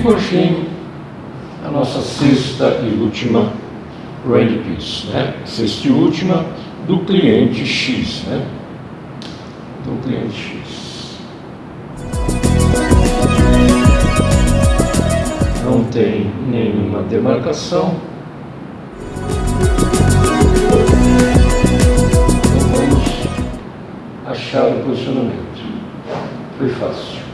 por fim, a nossa sexta e última range piece, né? Sexta e última do cliente X, né? Do cliente X. Não tem nenhuma demarcação. Então vamos achar o posicionamento. Foi fácil.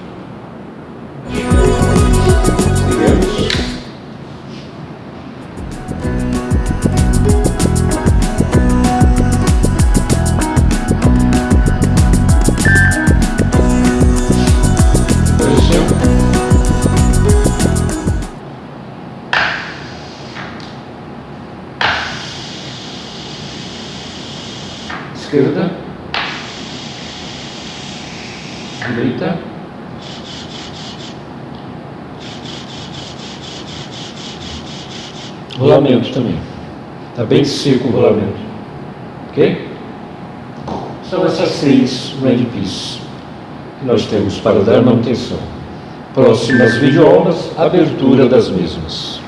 Esquerda. Direita. Rolamento também. Está bem seco o rolamento. Ok? São essas seis range pieces que nós temos para dar manutenção. Próximas videoaulas, abertura das mesmas.